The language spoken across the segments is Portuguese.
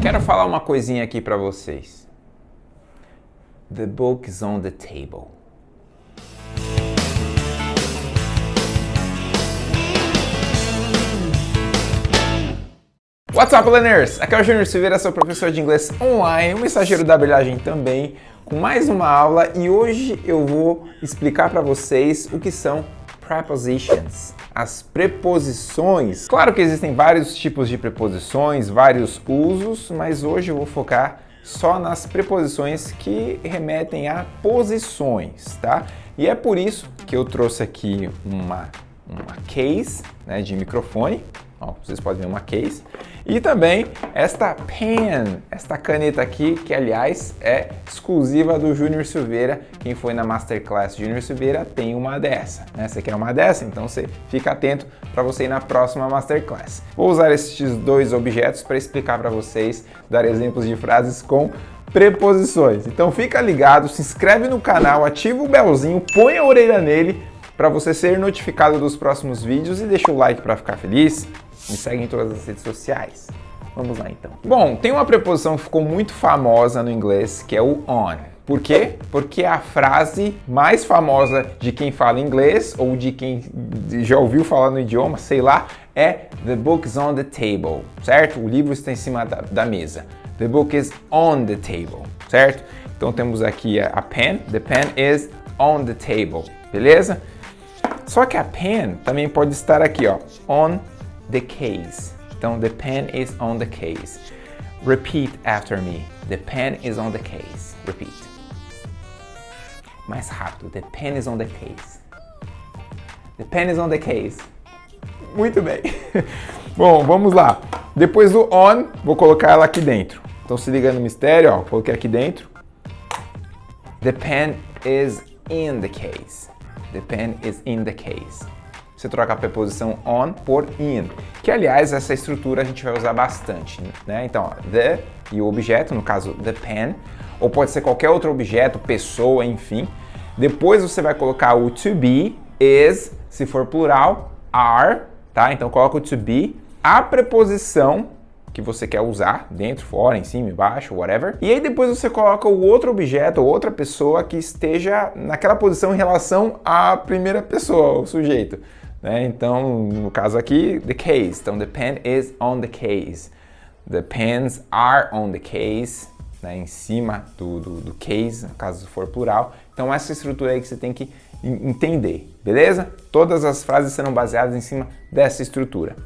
Quero falar uma coisinha aqui para vocês. The book is on the table. What's up, learners? Aqui é o Júnior Silveira, sou professor de inglês online, um mensageiro da brilhagem também, com mais uma aula e hoje eu vou explicar para vocês o que são prepositions, as preposições. Claro que existem vários tipos de preposições, vários usos, mas hoje eu vou focar só nas preposições que remetem a posições, tá? E é por isso que eu trouxe aqui uma, uma case né, de microfone, Ó, vocês podem ver uma case. E também esta pen, esta caneta aqui, que aliás é exclusiva do Júnior Silveira. Quem foi na Masterclass Júnior Silveira tem uma dessa. Né? Você quer uma dessa? Então você fica atento para você ir na próxima Masterclass. Vou usar esses dois objetos para explicar para vocês, dar exemplos de frases com preposições. Então fica ligado, se inscreve no canal, ativa o belzinho, põe a orelha nele para você ser notificado dos próximos vídeos e deixa o like para ficar feliz. Me segue em todas as redes sociais. Vamos lá então. Bom, tem uma preposição que ficou muito famosa no inglês, que é o on. Por quê? Porque é a frase mais famosa de quem fala inglês ou de quem já ouviu falar no idioma, sei lá, é The book is on the table, certo? O livro está em cima da, da mesa. The book is on the table, certo? Então temos aqui a, a pen, the pen is on the table, beleza? Só que a pen também pode estar aqui, ó, on the case. Então, the pen is on the case. Repeat after me. The pen is on the case. Repeat. Mais rápido. The pen is on the case. The pen is on the case. Muito bem. Bom, vamos lá. Depois do on, vou colocar ela aqui dentro. Então se liga no mistério, ó. Coloquei aqui dentro. The pen is in the case. The pen is in the case você troca a preposição on por in, que aliás essa estrutura a gente vai usar bastante, né? Então, ó, the e o objeto, no caso the pen, ou pode ser qualquer outro objeto, pessoa, enfim. Depois você vai colocar o to be, is, se for plural, are, tá? Então coloca o to be, a preposição que você quer usar, dentro, fora, em cima, embaixo, whatever. E aí depois você coloca o outro objeto ou outra pessoa que esteja naquela posição em relação à primeira pessoa, o sujeito. Né? Então, no caso aqui, the case. Então, the pen is on the case. The pens are on the case, né? em cima do, do, do case, caso for plural. Então, essa estrutura aí que você tem que entender, beleza? Todas as frases serão baseadas em cima dessa estrutura.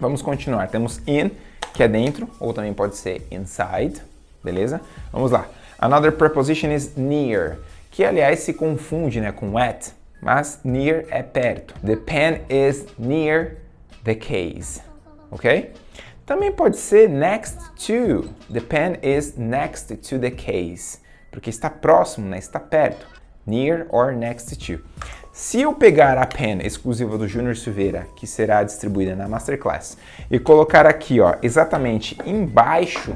Vamos continuar. Temos in, que é dentro, ou também pode ser inside, beleza? Vamos lá. Another preposition is near, que aliás se confunde né, com at, mas near é perto. The pen is near the case, ok? Também pode ser next to. The pen is next to the case, porque está próximo, né? está perto. Near or next to. Se eu pegar a pen exclusiva do Júnior Silveira, que será distribuída na Masterclass, e colocar aqui, ó, exatamente embaixo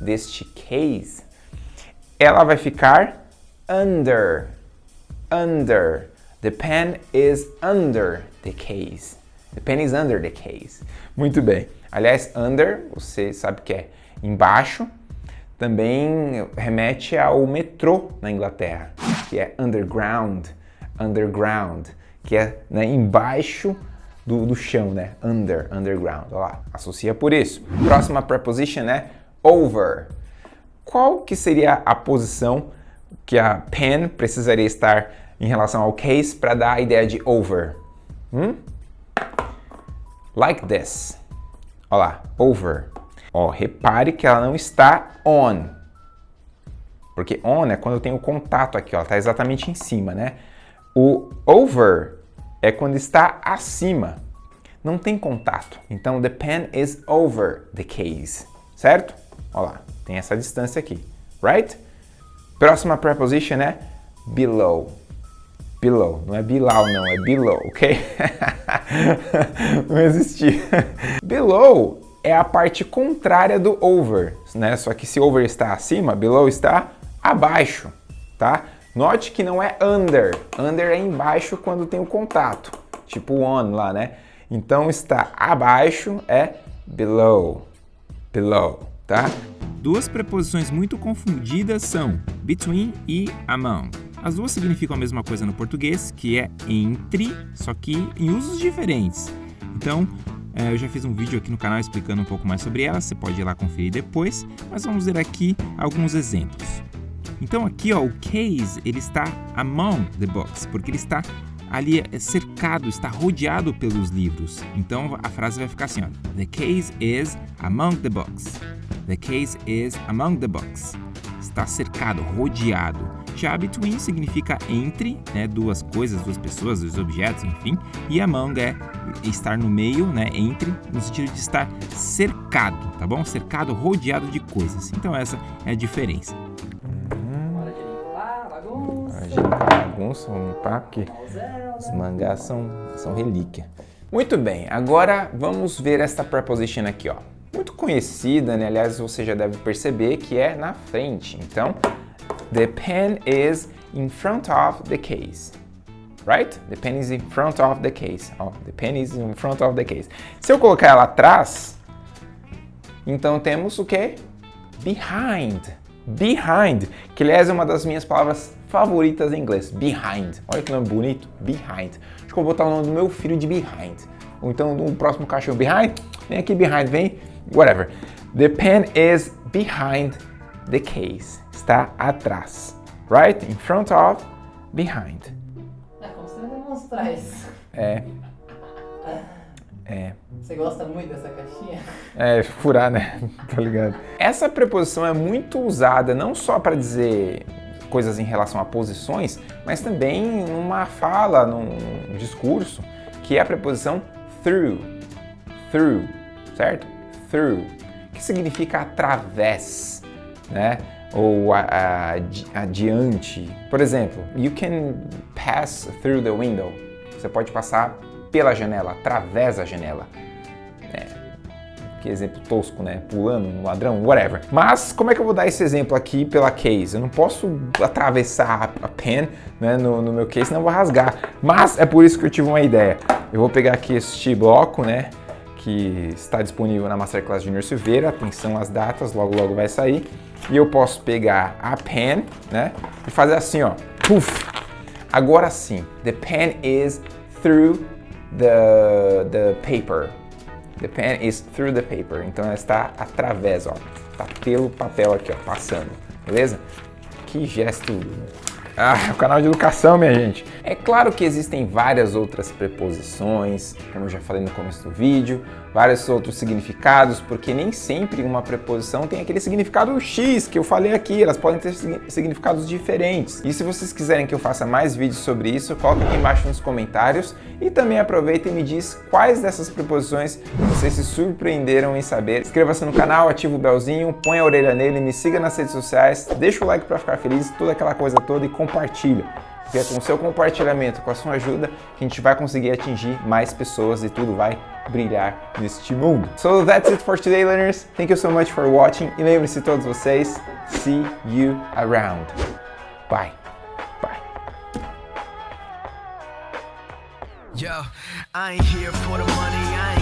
deste case, ela vai ficar under, under, The pen is under the case. The pen is under the case. Muito bem. Aliás, under, você sabe que é embaixo, também remete ao metrô na Inglaterra, que é underground, underground, que é né, embaixo do, do chão, né? Under, underground. Olha lá, associa por isso. Próxima preposition é over. Qual que seria a posição que a pen precisaria estar em relação ao case para dar a ideia de over. Hum? Like this. Olha lá, over. Ó, repare que ela não está on. Porque on é quando eu tenho contato aqui, ó, tá exatamente em cima, né? O over é quando está acima. Não tem contato. Então, the pen is over the case. Certo? Olha lá, tem essa distância aqui. Right? Próxima preposition é below. Below, não é Bilal não, é below, ok? não existia. below é a parte contrária do over, né? Só que se over está acima, below está abaixo, tá? Note que não é under, under é embaixo quando tem o contato, tipo on lá, né? Então está abaixo é below, below, tá? Duas preposições muito confundidas são between e among. As duas significam a mesma coisa no português, que é entre, só que em usos diferentes. Então, é, eu já fiz um vídeo aqui no canal explicando um pouco mais sobre elas, você pode ir lá conferir depois, mas vamos ver aqui alguns exemplos. Então aqui ó, o case ele está among the books, porque ele está ali é, cercado, está rodeado pelos livros. Então a frase vai ficar assim, ó, The case is among the books. The case is among the books. Está cercado, rodeado. Já between significa entre, né, duas coisas, duas pessoas, dois objetos, enfim. E among é estar no meio, né, entre, no sentido de estar cercado, tá bom? Cercado, rodeado de coisas. Então essa é a diferença. Bagunça, vamos limpar, porque os mangás são, são relíquia. Muito bem, agora vamos ver esta preposition aqui, ó. Muito conhecida, né? Aliás, você já deve perceber que é na frente. Então, the pen is in front of the case. Right? The pen is in front of the case. Ó, the pen is in front of the case. Se eu colocar ela atrás, então temos o que? Behind. Behind, que aliás é uma das minhas palavras favoritas em inglês. Behind. Olha que nome bonito. Behind. Acho que eu vou botar o nome do meu filho de Behind. Ou então no próximo cachorro. Behind. Vem aqui, Behind. Vem. Whatever. The pen is behind the case. Está atrás. Right? In front of. Behind. É como você vai demonstrar isso. É. É. Você gosta muito dessa caixinha? É, furar, né? tá ligado? Essa preposição é muito usada não só para dizer coisas em relação a posições, mas também numa fala, num discurso, que é a preposição through. Through, certo? Through, que significa através, né? Ou a, adiante. Por exemplo, you can pass through the window. Você pode passar pela janela, através da janela. Que exemplo tosco, né? Pulando ladrão, whatever. Mas como é que eu vou dar esse exemplo aqui pela case? Eu não posso atravessar a pen né, no, no meu case, senão eu vou rasgar. Mas é por isso que eu tive uma ideia. Eu vou pegar aqui este bloco, né? Que está disponível na Masterclass Junior Silveira. Atenção às datas, logo logo vai sair. E eu posso pegar a pen, né? E fazer assim, ó. Puf! Agora sim, the pen is through the, the paper. The pen is through the paper. Então ela está através, ó. Está pelo papel aqui, ó, passando. Beleza? Que gesto ah, o canal de educação, minha gente. É claro que existem várias outras preposições, como eu já falei no começo do vídeo, vários outros significados, porque nem sempre uma preposição tem aquele significado X que eu falei aqui, elas podem ter significados diferentes. E se vocês quiserem que eu faça mais vídeos sobre isso, coloque aqui embaixo nos comentários e também aproveita e me diz quais dessas preposições vocês se surpreenderam em saber. Inscreva-se no canal, ativa o belzinho, põe a orelha nele, me siga nas redes sociais, deixa o like para ficar feliz, toda aquela coisa toda e compartilha. Porque é com o seu compartilhamento, com a sua ajuda, que a gente vai conseguir atingir mais pessoas e tudo vai brilhar neste mundo. So that's it for today, learners. Thank you so much for watching. E lembre-se todos vocês, see you around. Bye. Yo, I ain't here for the money,